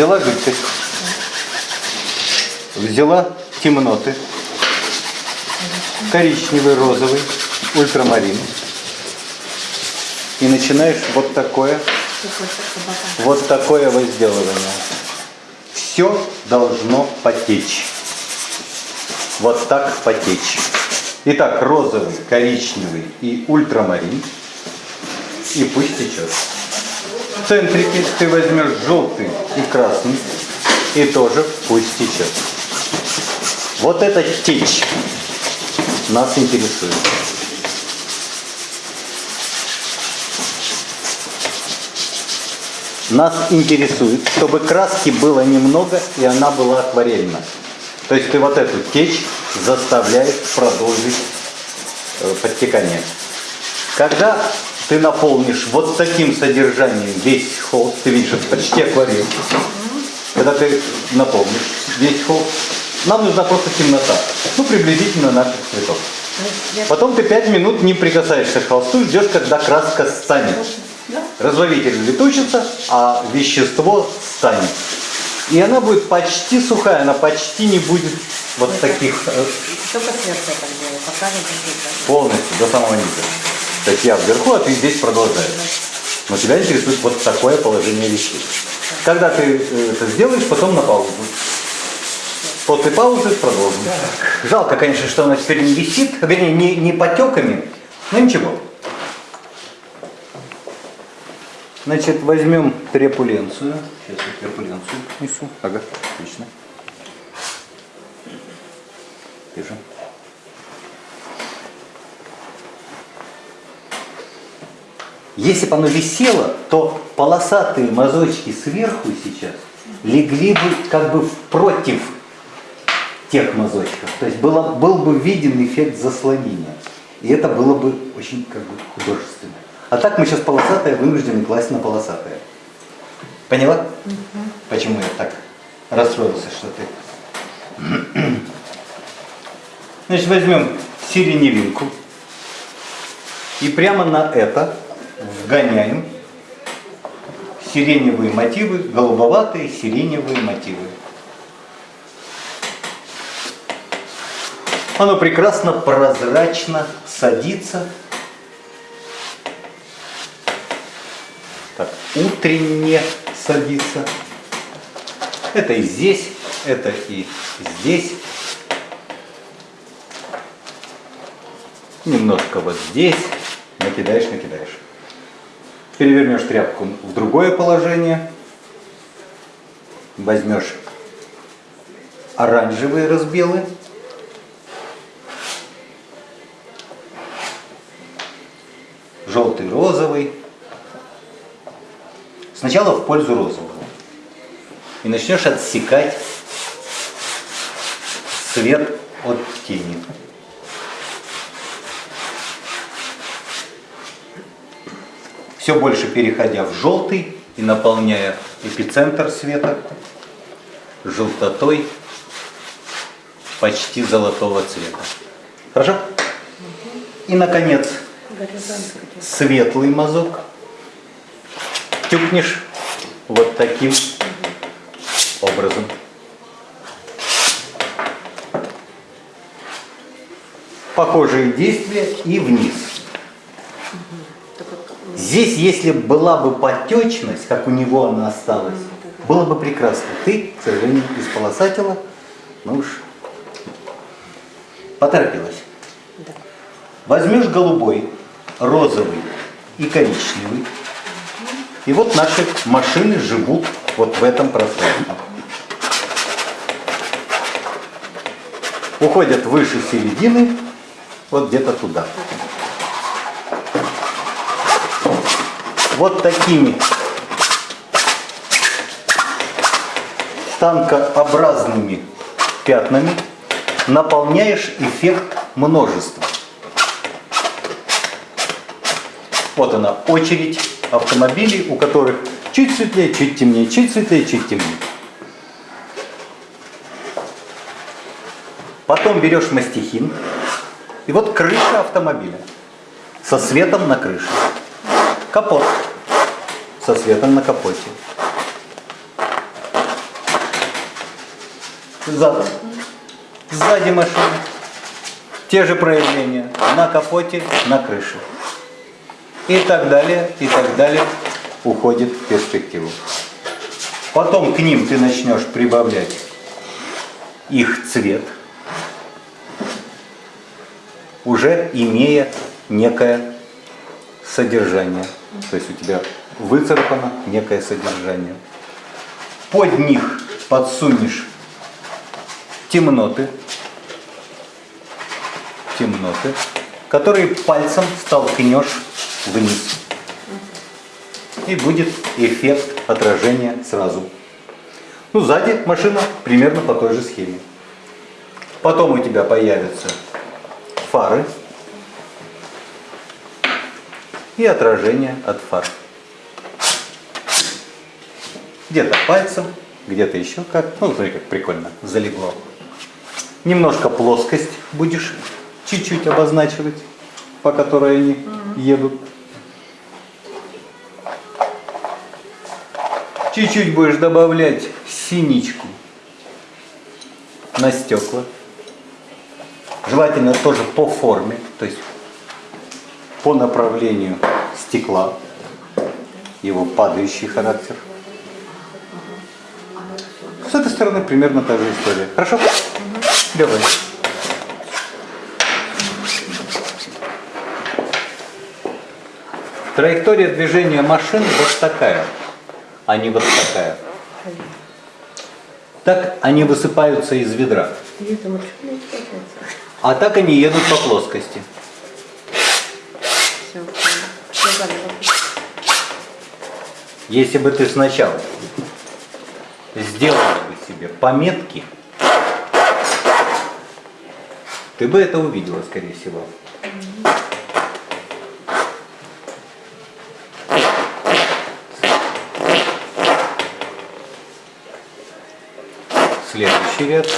взяла жидкость, взяла темноты, коричневый, розовый, ультрамарин. И начинаешь вот такое, вот такое возделывание. Все должно потечь. Вот так потечь. Итак, розовый, коричневый и ультрамарин. И пусть течет. В центрике ты возьмешь желтый и красный. И тоже пусть течет. Вот эта течь нас интересует. Нас интересует, чтобы краски было немного и она была акварельна. То есть ты вот эту течь заставляешь продолжить э, подтекание. Когда ты наполнишь вот таким содержанием весь холст, ты видишь, это почти акварель. Когда ты наполнишь весь холст, нам нужна просто темнота. Ну, приблизительно наших цветов. Потом ты 5 минут не прикасаешься к холсту, ждешь, когда краска станет. Разловитель летучится, а вещество станет. И она будет почти сухая, она почти не будет вот таких э, Только сверху так делаю, пока не полностью до самого низа. То есть я вверху, а ты здесь продолжаешь. Но тебя интересует вот такое положение вещей. Когда ты э, это сделаешь, потом на паузу. После паузы продолжим. Жалко, конечно, что она теперь не висит, вернее, не, не потеками, но ничего. Значит, возьмем трепуленцию. Сейчас я трепуленцию несу. Ага, отлично. Держи. Если бы оно висело, то полосатые мазочки сверху сейчас легли бы как бы против тех мазочков. То есть было, был бы виден эффект заслонения. И это было бы очень как бы художественно. А так мы сейчас полосатое вынуждены класть на полосатое. Поняла? Почему я так расстроился, что ты... Значит, возьмем сиреневинку и прямо на это вгоняем сиреневые мотивы, голубоватые сиреневые мотивы. Оно прекрасно прозрачно садится. Так, утренне садится. Это и здесь, это и здесь. Немножко вот здесь. Накидаешь, накидаешь. Перевернешь тряпку в другое положение. Возьмешь оранжевые разбелы. Желтый, розовый. Сначала в пользу розового. И начнешь отсекать свет от тени. Все больше переходя в желтый и наполняя эпицентр света желтотой почти золотого цвета. Хорошо? И, наконец, светлый мазок тюкнешь вот таким образом. Похожие действия и вниз. Здесь, если была бы потечность, как у него она осталась, было бы прекрасно. Ты, к сожалению, исполосатила, ну уж поторопилась. Возьмешь голубой, розовый и коричневый. И вот наши машины живут вот в этом пространстве. Уходят выше середины, вот где-то туда. Вот такими станкообразными пятнами наполняешь эффект множества. Вот она, очередь автомобилей, у которых чуть светлее, чуть темнее, чуть светлее, чуть темнее. Потом берешь мастихин, и вот крыша автомобиля со светом на крыше. Капот со светом на капоте. Задом. Сзади машины. Те же проявления. На капоте, на крыше. И так далее, и так далее уходит в перспективу. Потом к ним ты начнешь прибавлять их цвет, уже имея некое содержание. То есть у тебя выцарапано некое содержание. Под них подсунешь темноты, темноты, которые пальцем столкнешь вниз. И будет эффект отражения сразу. Ну, сзади машина примерно по той же схеме. Потом у тебя появятся фары и отражение от фар. Где-то пальцем, где-то еще как. Ну, смотри, как прикольно залегло. Немножко плоскость будешь чуть-чуть обозначивать, по которой они едут. Чуть-чуть будешь добавлять синичку на стекла. Желательно тоже по форме, то есть по направлению стекла, его падающий характер. С этой стороны примерно та же история. Хорошо? Давай. Траектория движения машин вот такая, а не вот такая. Так они высыпаются из ведра. А так они едут по плоскости. Если бы ты сначала сделал бы себе пометки, ты бы это увидела, скорее всего. Следующий ряд.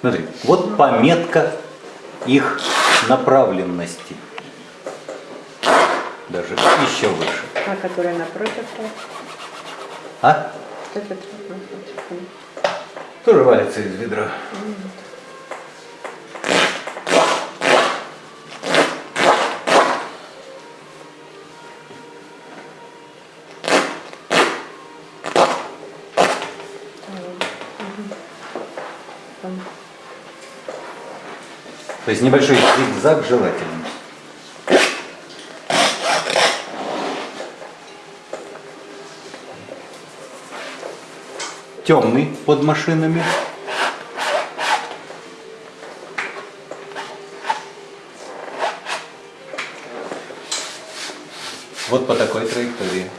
Смотри, вот пометка их направленности. Даже еще выше. А которая напротив. А? Тоже валится из ведра. То есть небольшой зигзаг желательно. Темный под машинами. Вот по такой траектории.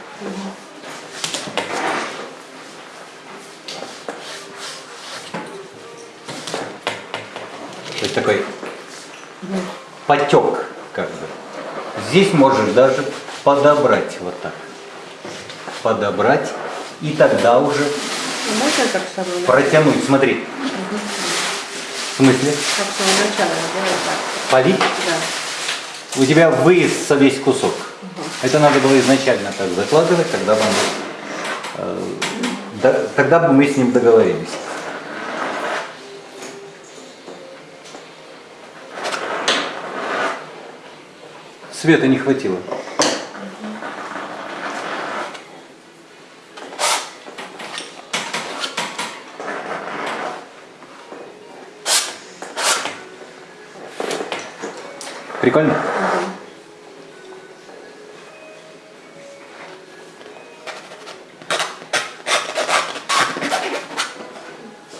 То есть такой потек, как бы. Здесь можешь даже подобрать вот так. Подобрать, и тогда уже Можно как с самого, протянуть. Смотри. В смысле? как с самого начала сделать так? Полить? Да. У тебя выезд весь кусок. Это надо было изначально так закладывать, тогда бы, э, да- тогда бы мы с ним договорились. Света не хватило. Прикольно?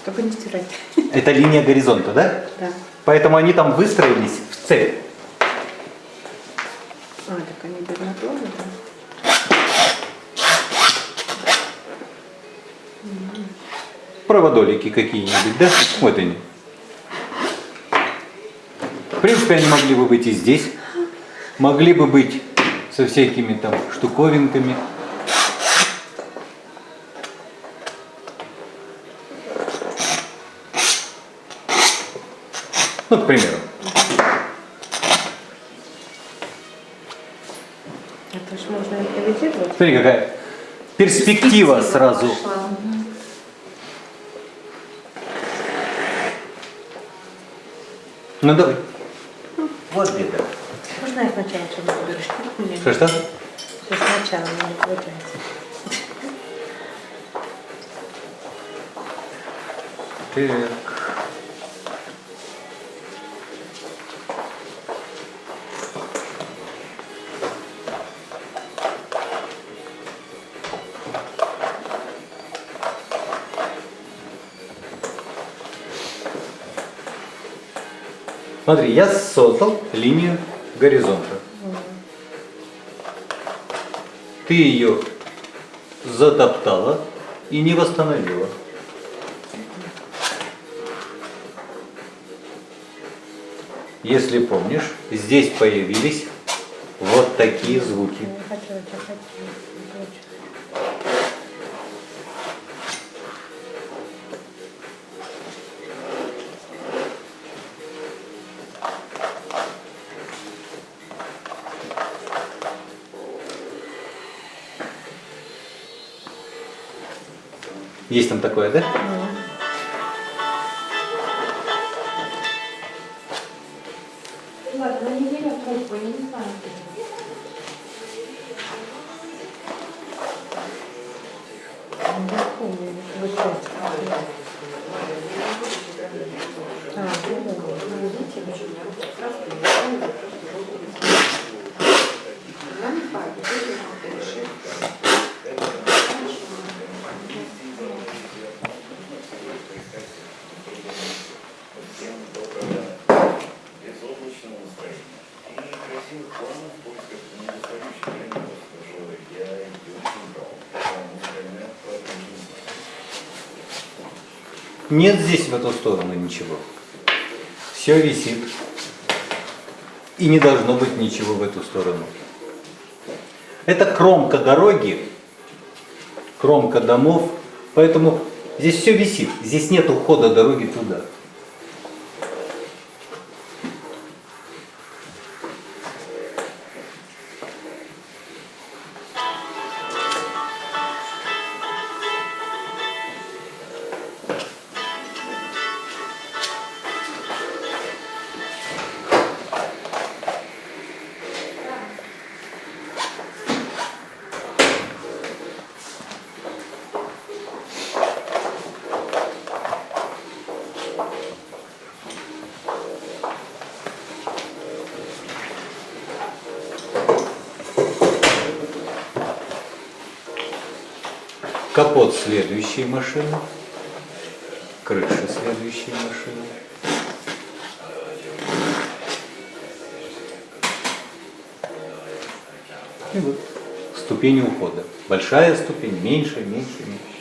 Только не стирать. Это линия горизонта, да? Да. Поэтому они там выстроились в цель. А, так они наклона, да? Проводолики какие-нибудь, да? Вот они принципе, они могли бы быть и здесь. Могли бы быть со всякими там штуковинками. Ну, к примеру. Это же можно импровизировать. Смотри, какая перспектива, перспектива сразу. Пошла. Ну, давай. Можно я сначала что-нибудь выберу? Что-что? Все сначала не получается. Так. Смотри, я создал линию горизонта. Ты ее затоптала и не восстановила. Если помнишь, здесь появились вот такие звуки. Есть там такое, да? Ладно, на неделю тройку, я не знаю. Не. А, ну да. безоблачного настроения и красивых планов в поисках недостающих элементов, которые я и очень брал. Потому остальное продолжим. Нет здесь в эту сторону ничего. Все висит. И не должно быть ничего в эту сторону. Это кромка дороги, кромка домов, поэтому здесь все висит. Здесь нет ухода дороги туда. Капот следующей машины, крыша следующей машины. И вот ступени ухода. Большая ступень, меньше, меньше, меньше.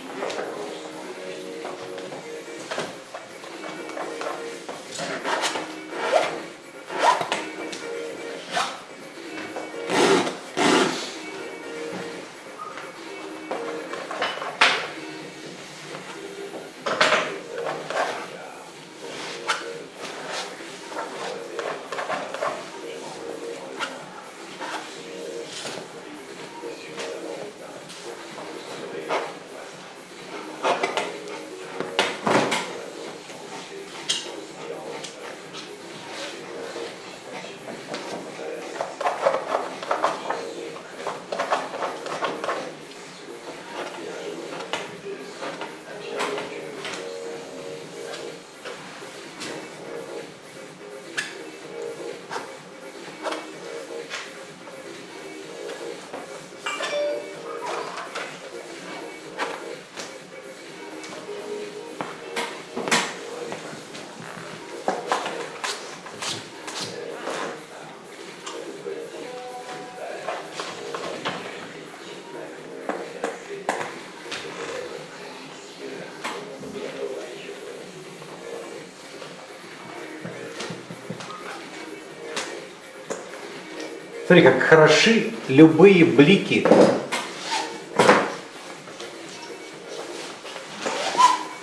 Смотри, как хороши любые блики.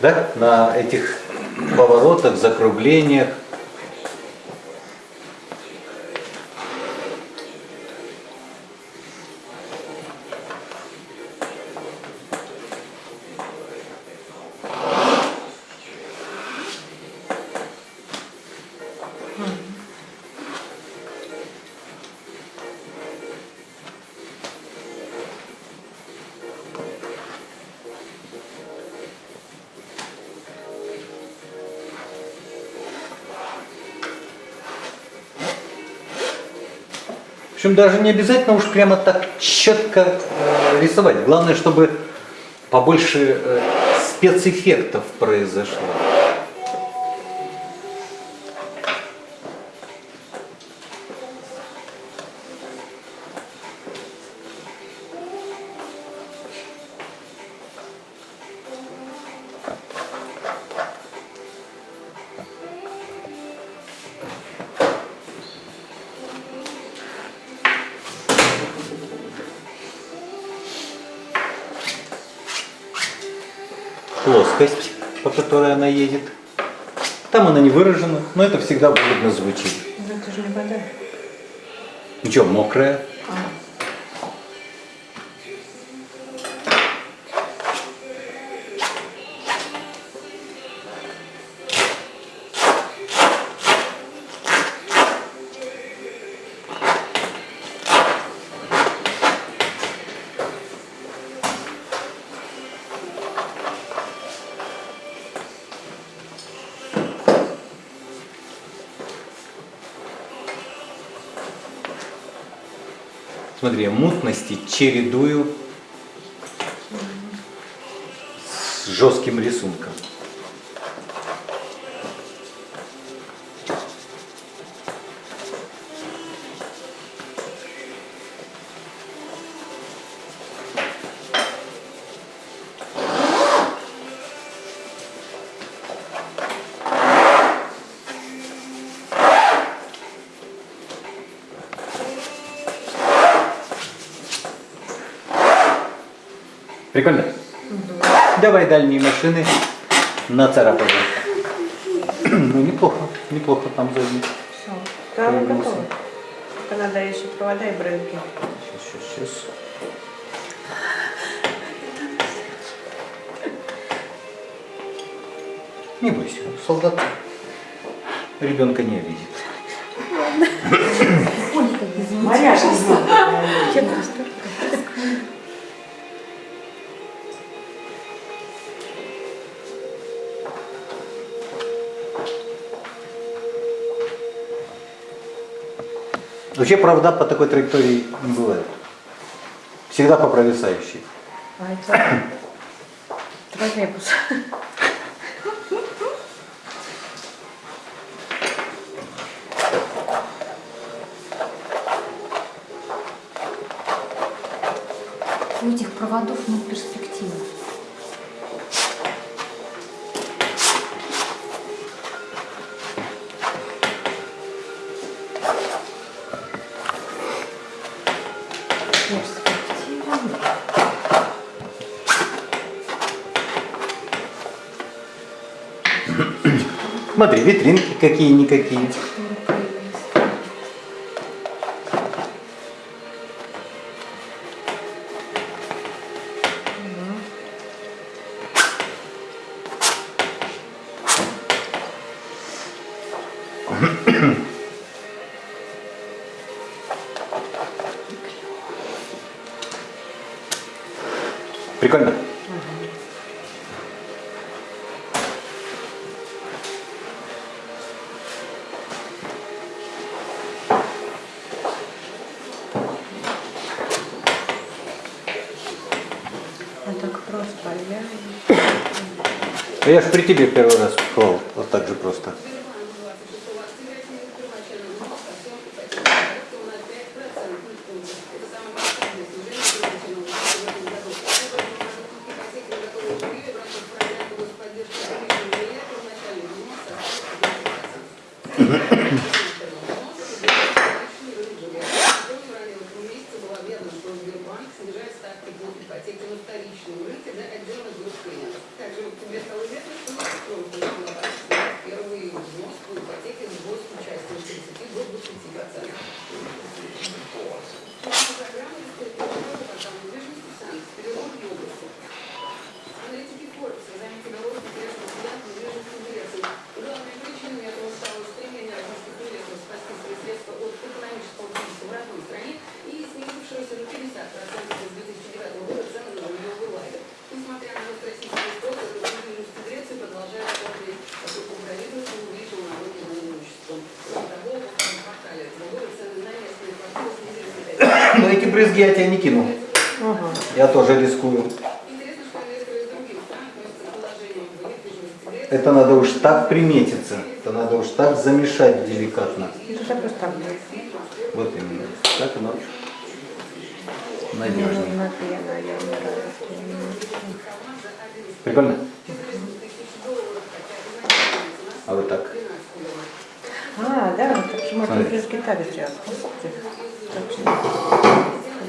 Да? На этих поворотах, закруглениях. Общем, даже не обязательно уж прямо так четко э, рисовать. Главное, чтобы побольше э, спецэффектов произошло. Плоскость, по которой она едет. Там она не выражена, но это всегда выгодно звучит. Ну, это же не вода. Ничего, мокрая. Смотри, мутности чередую с жестким рисунком. Прикольно? Давай дальние машины нацарапаем. Ну, неплохо, неплохо там сзади. все. Да, готово. Только надо еще провода и брелки. Сейчас, сейчас, сейчас. Не бойся, солдат ребенка не обидит. Маряша знала. Я просто... Вообще провода по такой траектории не бывает. Всегда по провисающей. А это... Троллейбус. У этих проводов нет перспективы. Смотри, витринки какие-никакие. Прикольно? А Я ж при тебе первый раз клал, вот так же просто. Выделили в Федерации брызги я тебе не кину. Ага. Я тоже рискую. Это надо уж так приметиться. Это надо уж так замешать деликатно. Вот именно. Так оно надежнее. на пена, я умираю. Прикольно? А вот так. А, да, можно Смотри. без гитары сделать.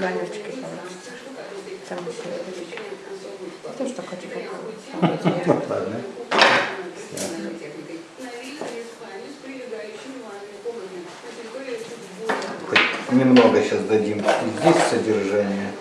Получится. Там. Я тоже так хочу. Ладно. Немного сейчас дадим. Здесь содержание.